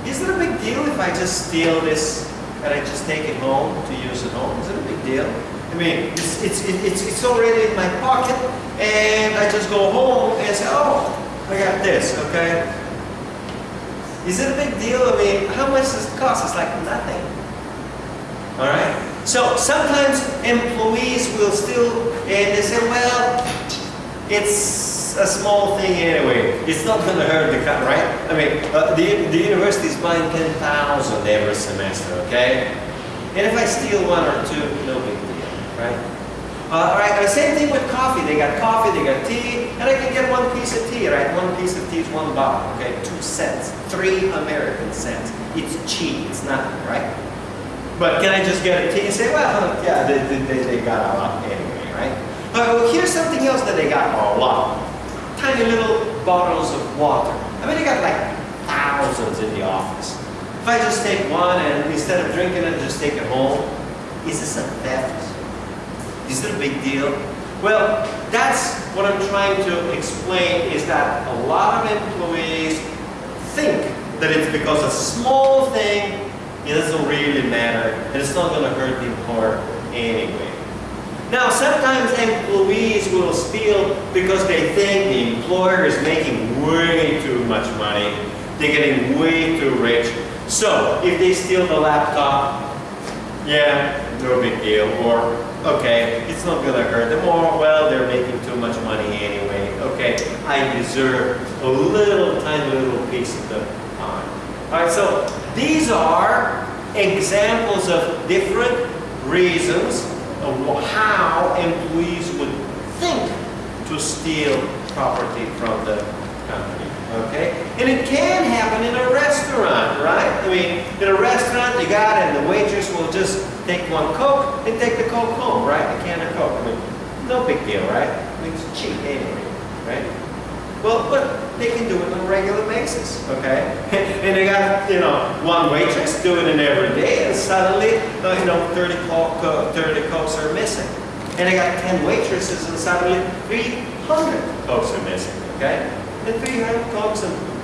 Is it a big deal if I just steal this and I just take it home to use at home? Is it a big deal? I mean, it's, it's, it's, it's already in my pocket and I just go home and say, oh, I got this, okay? Is it a big deal? I mean, how much does it cost? It's like nothing. All right? So sometimes employees will still, and they say, well, it's a small thing anyway. It's not going to hurt the cut, right? I mean, uh, the, the university is buying 10,000 every semester, okay? And if I steal one or two, no big deal, right? Uh, all right, the same thing with coffee. They got coffee, they got tea, and I can get one piece of tea, right? One piece of tea is one bottle, okay? Two cents, three American cents. It's cheap, it's nothing, right? But can I just get a tea and say, well, yeah, they, they, they got a lot anyway, right? Uh, well, here's something else that they got a lot tiny little bottles of water. I mean, they got like thousands in the office. If I just take one and instead of drinking it, just take it home, is this a theft? Is it a big deal? Well, that's what I'm trying to explain is that a lot of employees think that it's because a small thing, it doesn't really matter, and it's not going to hurt the employer anyway. Now, sometimes employees will steal because they think the employer is making way too much money. They're getting way too rich. So, if they steal the laptop, yeah, no big deal. Or, okay, it's not going to hurt them. Or, well, they're making too much money anyway. Okay, I deserve a little tiny little piece of the pie. All right, so these are examples of different reasons of how employees would think to steal property from the company. Okay? And it can happen in a restaurant, right? I mean, in a restaurant, you got it, and the waitress will just take one Coke and take the Coke home, right? A can of Coke. I mean, no big deal, right? I mean, it's cheap anyway, right? Well, but they can do it on a regular basis, okay? (laughs) and they got, you know, one waitress doing it every day, and suddenly, uh, you know, 30, Coke, uh, 30 Cokes are missing. And they got 10 waitresses, and suddenly 300 Cokes are missing, okay? And 300 Cokes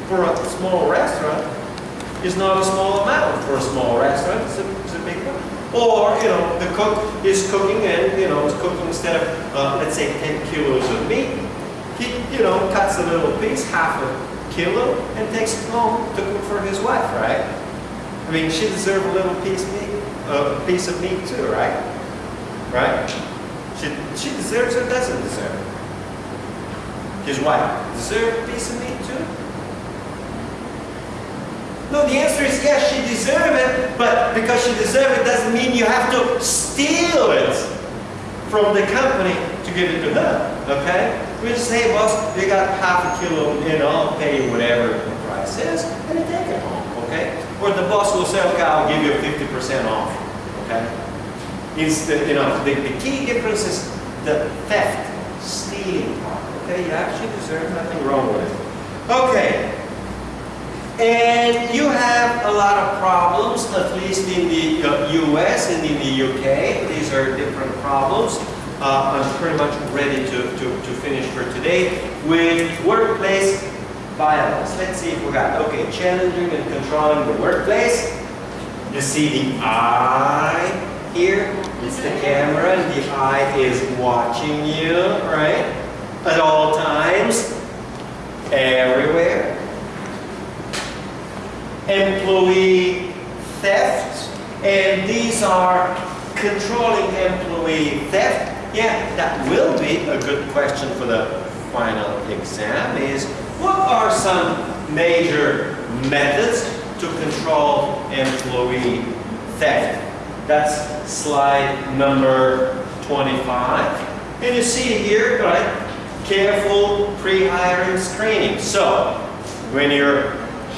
for a small restaurant is not a small amount for a small restaurant, it's a, it's a big one. Or, you know, the cook is cooking and, you know, is cooking instead of, uh, let's say, 10 kilos of meat, he, you know, cuts a little piece, half a kilo, and takes it home to cook for his wife, right? I mean, she deserves a little piece of meat, a piece of meat too, right? Right? She, she deserves or doesn't deserve? His wife deserve a piece of meat too? No, the answer is yes, she deserves it, but because she deserves it doesn't mean you have to steal it from the company to give it to her, okay? We just say, boss, you got half a kilo, you know, I'll pay you whatever the price is, and you take it home, okay? Or the boss will say, okay, I'll give you 50% off, okay? The, you know, the, the key difference is the theft, stealing part, okay? You actually deserve nothing wrong with it. Okay, and you have a lot of problems, at least in the uh, US and in the UK. These are different problems. Uh, I'm pretty much ready to, to, to finish for today with workplace violence. Let's see if we got, okay, challenging and controlling the workplace. You see the eye here? It's the camera, and the eye is watching you, right? At all times, everywhere employee theft, and these are controlling employee theft. Yeah, that will be a good question for the final exam is what are some major methods to control employee theft? That's slide number 25. And you see here, right, careful pre-hiring screening. So, when you're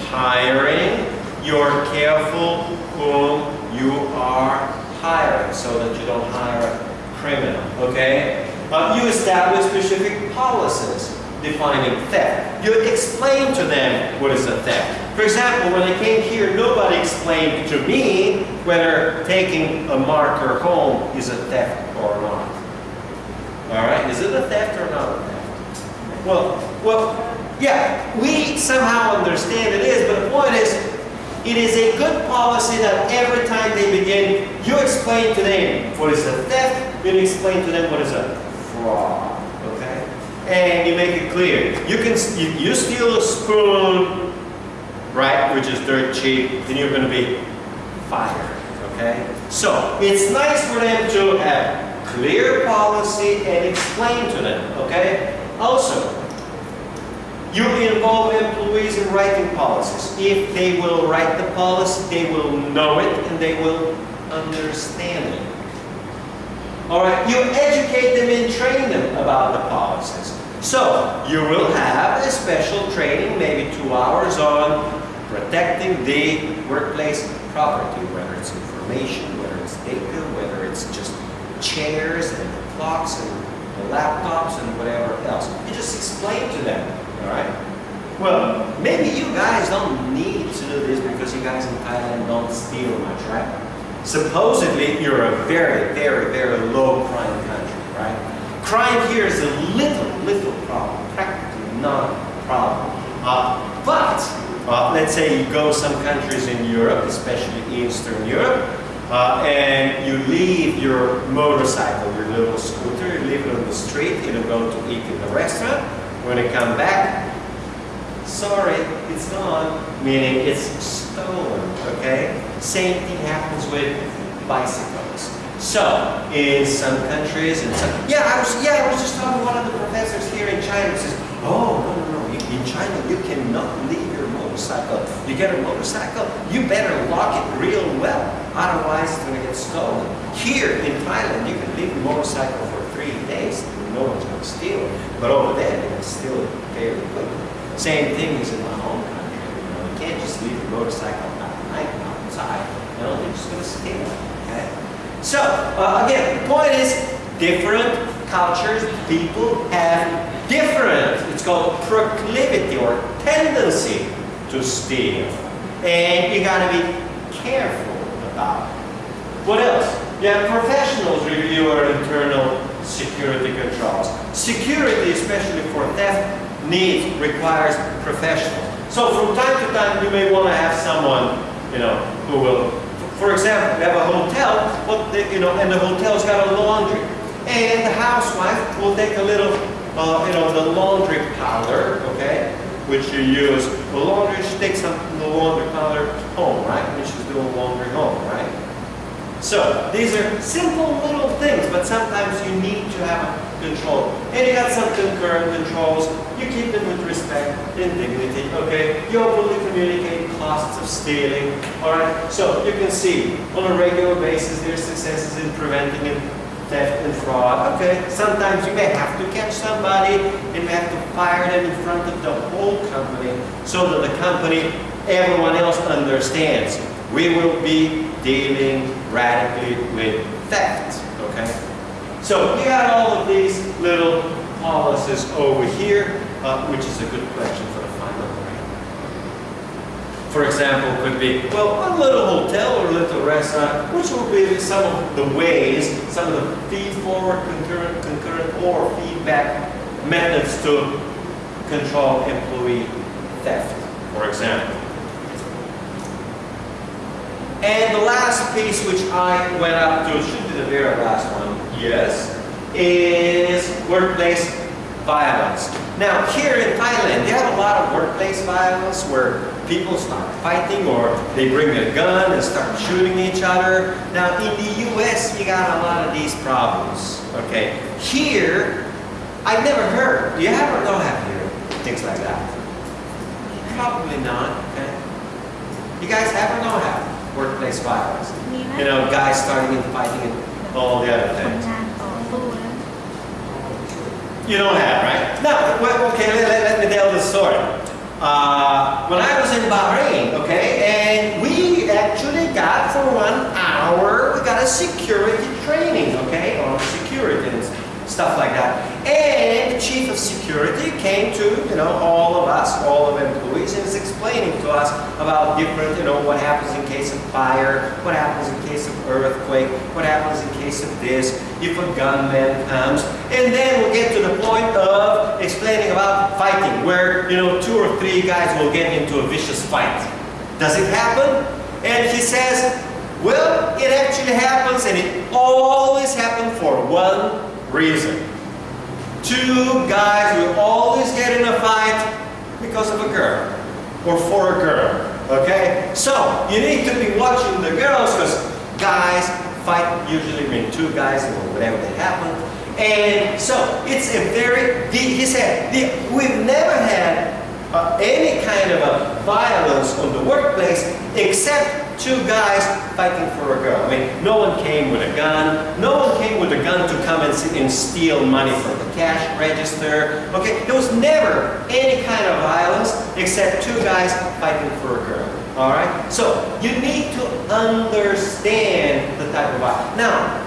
hiring, you're careful whom you are hiring so that you don't hire criminal, okay? Uh, you establish specific policies defining theft. You explain to them what is a theft. For example, when I came here, nobody explained to me whether taking a marker home is a theft or not. All right, is it a theft or not a theft? Well, well, yeah, we somehow understand it is, but the point is, it is a good policy that every time they begin, you explain to them what is a theft, you explain to them what is a fraud, okay? And you make it clear. You can you, you steal a spoon, right, which is dirt cheap, then you're going to be fired, okay? So, it's nice for them to have clear policy and explain to them, okay? Also, you involve employees in writing policies. If they will write the policy, they will know it and they will understand it. All right, you educate them and train them about the policies. So, you will have a special training, maybe two hours on protecting the workplace property, whether it's information, whether it's data, whether it's just chairs and clocks and the laptops and whatever else. You just explain to them all right? Well, maybe you guys don't need to do this because you guys in Thailand don't steal much, right? Supposedly, you're a very, very, very low crime country, right? Crime here is a little, little problem, practically not a problem. Uh, but, uh, let's say you go some countries in Europe, especially Eastern Europe, uh, and you leave your motorcycle, your little scooter, you leave it on the street, you don't go to eat in the restaurant, when you come back, sorry, it's gone, meaning it's stolen, okay? Same thing happens with bicycles. So, in some countries, and some, yeah, I was, yeah, I was just talking to one of the professors here in China who says, oh, no, no, no, in China you cannot leave your motorcycle. You get a motorcycle, you better lock it real well, otherwise it's going to get stolen. Here in Thailand, you can leave your motorcycle for three days, no one's to steal it. But over there, they can steal it fairly quickly. Same thing is in my home country. You know, you can't just leave your motorcycle at night outside. You know, they're just going to steal it. Okay? So, uh, again, the point is, different cultures, people have different, it's called proclivity or tendency to steal. And you got to be careful about it. What else? You have professionals review our internal security controls. Security, especially for theft, needs, requires professionals. So from time to time, you may want to have someone, you know, who will, for example, you have a hotel, you know, and the hotel's got a laundry. And the housewife will take a little uh, you know, the laundry powder, okay, which you use. The laundry, she takes some the laundry powder home, right, when she's doing laundry home, right? So these are simple little things, but sometimes you need to have a control. And you got some concurrent controls. You keep them with respect and dignity, okay? You openly communicate costs of stealing, all right? So you can see on a regular basis there's successes in preventing theft and fraud. Okay, sometimes you may have to catch somebody and you have to fire them in front of the whole company so that the company, everyone else understands. We will be dealing radically with theft, okay? So we got all of these little policies over here, uh, which is a good question for the final grade. For example, could be, well, a little hotel or a little restaurant, which will be some of the ways, some of the feed-forward, concurrent, concurrent, or feedback methods to control employee theft, for example. And the last piece which I went up to, should be the very last one, yes, is workplace violence. Now here in Thailand, they have a lot of workplace violence where people start fighting or they bring a gun and start shooting each other. Now in the US, you got a lot of these problems, okay? Here, I never heard, do you have or don't have here, things like that? Probably not, okay? You guys have or don't have? Workplace violence. You know, guys starting and fighting and all the other things. You don't have, right? No, well, okay, let, let, let, me tell the story. Uh, when I was in Bahrain, okay, and we actually got for one hour, we got a security training, okay, on security and stuff like that. Chief of security came to, you know, all of us, all of employees, and is explaining to us about different, you know, what happens in case of fire, what happens in case of earthquake, what happens in case of this, if a gunman comes. And then we'll get to the point of explaining about fighting, where, you know, two or three guys will get into a vicious fight. Does it happen? And he says, well, it actually happens, and it always happens for one reason. Two guys will always get in a fight because of a girl or for a girl. Okay? So you need to be watching the girls because guys fight usually when two guys or whatever that happen. And so it's a very, he said, we've never had uh, any kind of a violence on the workplace except two guys fighting for a girl. I mean, no one came with a gun. No one came with a gun to come and, and steal money from the cash register. Okay, there was never any kind of violence except two guys fighting for a girl. All right? So, you need to understand the type of violence. Now,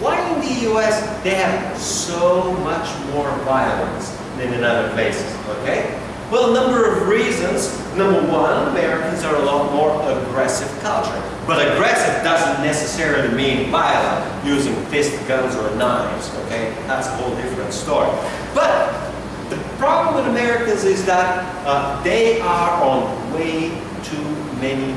why in the US they have so much more violence than in other places? Okay? Well, a number of reasons. Number one, Americans are a lot more aggressive culture. But aggressive doesn't necessarily mean violent, using fist guns or knives, okay? That's a whole different story. But the problem with Americans is that uh, they are on way too many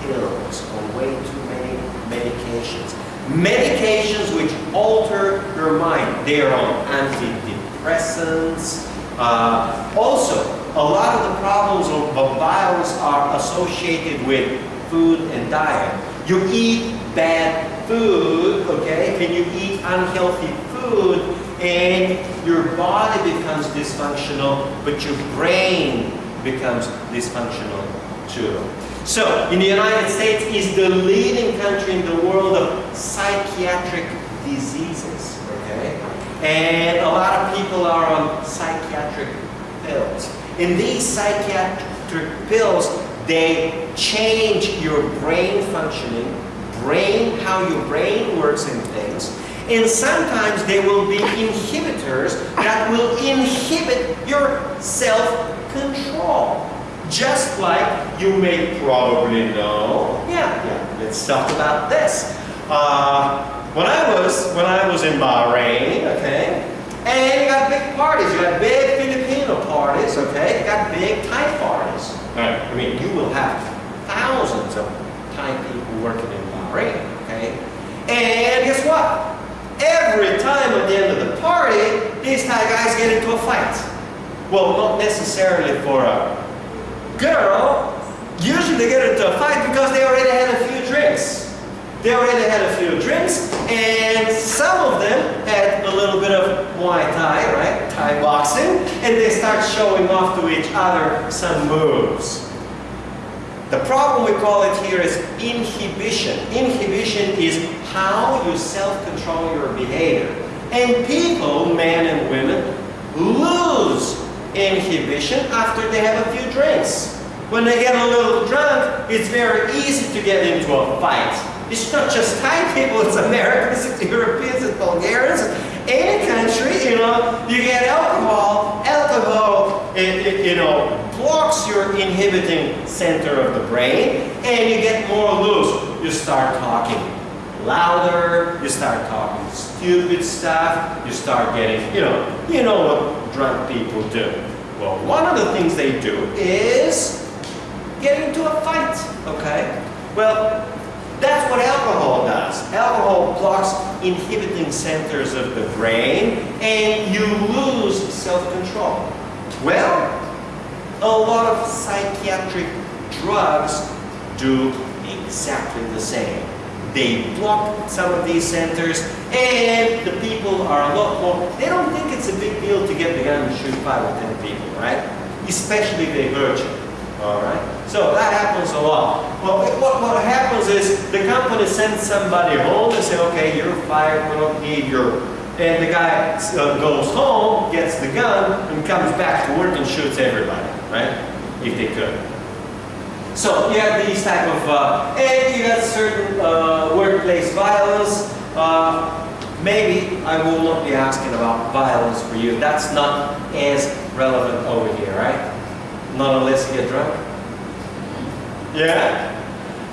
pills, on way too many medications. Medications which alter your mind. They are on antidepressants. Uh, also, a lot of the problems of, of violence are associated with food and diet. You eat bad food, okay? Can you eat unhealthy food and your body becomes dysfunctional, but your brain becomes dysfunctional too. So, in the United States is the leading country in the world of psychiatric diseases, okay? And a lot of people are on psychiatric pills. In these psychiatric pills, they change your brain functioning, brain, how your brain works in things, and sometimes they will be inhibitors that will inhibit your self-control. Just like you may probably know, yeah, yeah, let's talk about this. Uh, when I was when I was in Bahrain, okay, and you got big parties. You got big Filipino parties, okay? You got big Thai parties. Right. I mean, you will have thousands of Thai people working in Bahrain, okay? And guess what? every time at the end of the party, these Thai guys get into a fight. Well, not necessarily for a girl. Usually they get into a fight because they already had a few drinks. They already had a few drinks, and some of them had a little bit of Muay Thai, right? Thai boxing, and they start showing off to each other some moves. The problem we call it here is inhibition. Inhibition is how you self-control your behavior. And people, men and women, lose inhibition after they have a few drinks. When they get a little drunk, it's very easy to get into a fight. It's not just Thai people, it's Americans, it's (laughs) Europeans, it's Bulgarians, any country, you know, you get alcohol, alcohol, it, it, you know, blocks your inhibiting center of the brain, and you get more loose. You start talking louder, you start talking stupid stuff, you start getting, you know, you know what drunk people do. Well, one of the things they do is get into a fight, okay? Well, that's what alcohol does. Alcohol blocks inhibiting centers of the brain and you lose self-control. Well, a lot of psychiatric drugs do exactly the same. They block some of these centers and the people are a lot more, they don't think it's a big deal to get the gun and shoot five or ten people, right? Especially if they hurt you. All right? So that happens a lot. Well, what, what happens is the company sends somebody home and say, okay, you're fired, we don't need your... And the guy uh, goes home, gets the gun, and comes back to work and shoots everybody, right? If they could. So you have these type of, uh, and you have certain uh, workplace violence. Uh, maybe I will not be asking about violence for you. That's not as relevant over here, right? Not unless you get drunk? Yeah?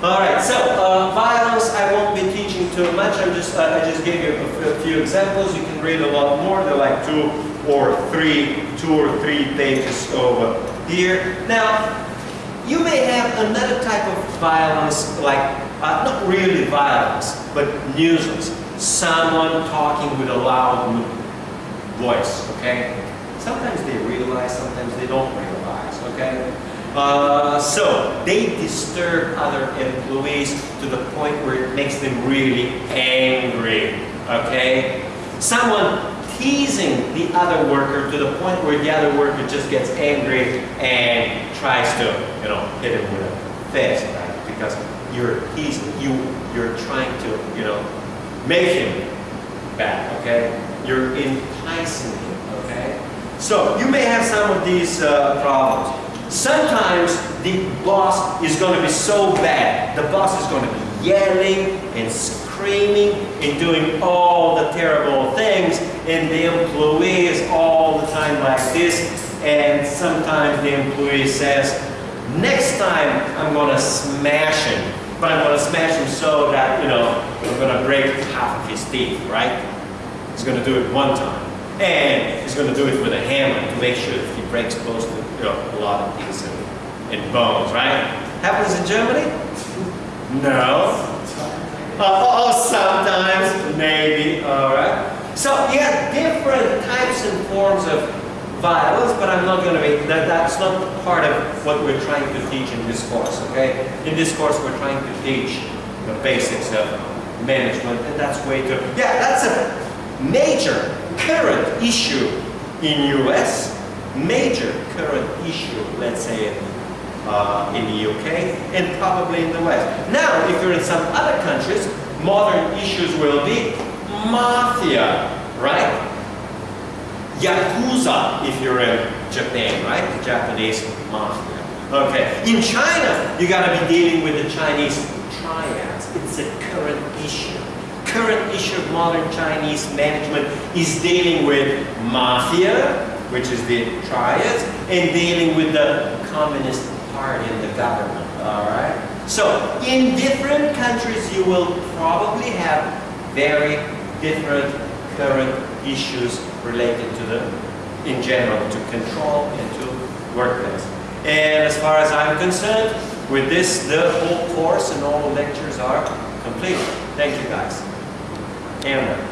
Alright, so uh, violence I won't be teaching too much. I'm just, uh, I just gave you a, a, few examples. You can read a lot more. They're like two or three, two or three pages over here. Now, you may have another type of violence, like, uh, not really violence, but nuisance. Someone talking with a loud voice, okay? Sometimes they realize, sometimes they don't realize, okay? Uh, so they disturb other employees to the point where it makes them really angry, okay? Someone teasing the other worker to the point where the other worker just gets angry and tries to, you know, hit him with a fist, right? Because you're teasing, you, you're trying to, you know, make him bad, okay? You're enticing him? So you may have some of these uh, problems. Sometimes the boss is going to be so bad. The boss is going to be yelling and screaming and doing all the terrible things and the employee is all the time like this and sometimes the employee says, next time I'm going to smash him. But I'm going to smash him so that, you know, I'm going to break half of his teeth, right? He's going to do it one time. And he's going to do it with a hammer to make sure that he breaks to you know, a lot of teeth and, and bones, right? Happens in Germany? No. Uh, oh, sometimes, maybe, all right. So have different types and forms of violence, but I'm not going to be, that, that's not part of what we're trying to teach in this course, okay? In this course, we're trying to teach the basics of management, and that's way to, yeah, that's a major current issue in US, major current issue, let's say, uh, in the UK, and probably in the West. Now, if you're in some other countries, modern issues will be mafia, right? Yakuza, if you're in Japan, right? The Japanese mafia. Okay. In China, you gotta be dealing with the Chinese triads. It's a current issue. Current issue of modern Chinese management is dealing with mafia, which is the triads, and dealing with the Communist Party and the government. All right. So in different countries, you will probably have very different current issues related to the, in general, to control and to workplace. And as far as I'm concerned, with this, the whole course and all the lectures are complete. Thank you guys. Amber.